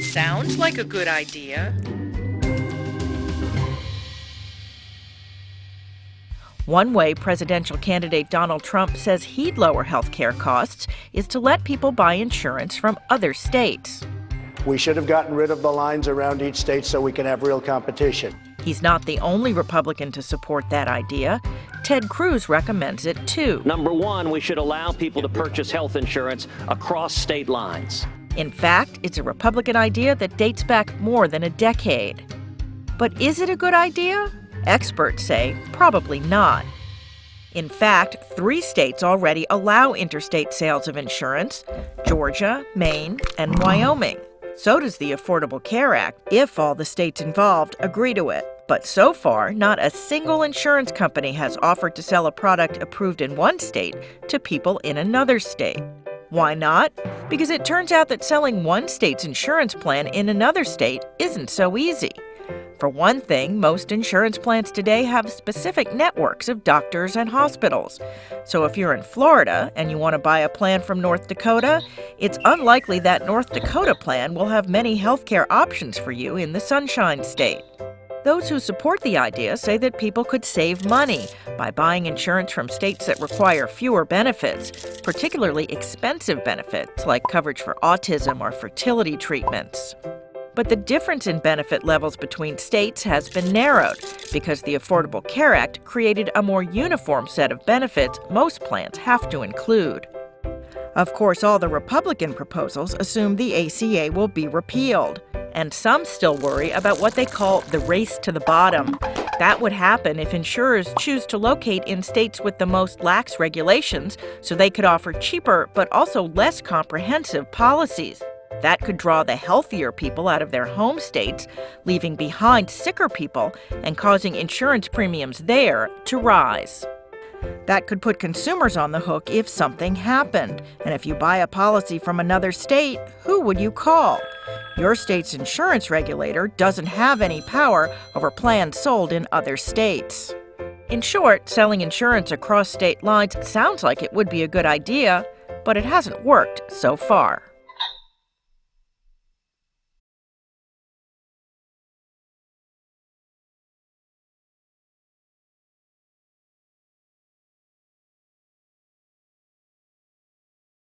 Sounds like a good idea. One way presidential candidate Donald Trump says he'd lower health care costs is to let people buy insurance from other states. We should have gotten rid of the lines around each state so we can have real competition. He's not the only Republican to support that idea. Ted Cruz recommends it too. Number one, we should allow people to purchase health insurance across state lines. In fact, it's a Republican idea that dates back more than a decade. But is it a good idea? Experts say probably not. In fact, three states already allow interstate sales of insurance Georgia, Maine, and Wyoming. So does the Affordable Care Act, if all the states involved agree to it. But so far, not a single insurance company has offered to sell a product approved in one state to people in another state. Why not? Because it turns out that selling one state's insurance plan in another state isn't so easy. For one thing, most insurance plans today have specific networks of doctors and hospitals. So if you're in Florida and you want to buy a plan from North Dakota, it's unlikely that North Dakota plan will have many healthcare options for you in the Sunshine State. Those who support the idea say that people could save money by buying insurance from states that require fewer benefits, particularly expensive benefits like coverage for autism or fertility treatments. But the difference in benefit levels between states has been narrowed because the Affordable Care Act created a more uniform set of benefits most plans have to include. Of course, all the Republican proposals assume the ACA will be repealed. And some still worry about what they call the race to the bottom. That would happen if insurers choose to locate in states with the most lax regulations so they could offer cheaper but also less comprehensive policies. That could draw the healthier people out of their home states, leaving behind sicker people and causing insurance premiums there to rise. That could put consumers on the hook if something happened. And if you buy a policy from another state, who would you call? Your state's insurance regulator doesn't have any power over plans sold in other states. In short, selling insurance across state lines sounds like it would be a good idea, but it hasn't worked so far.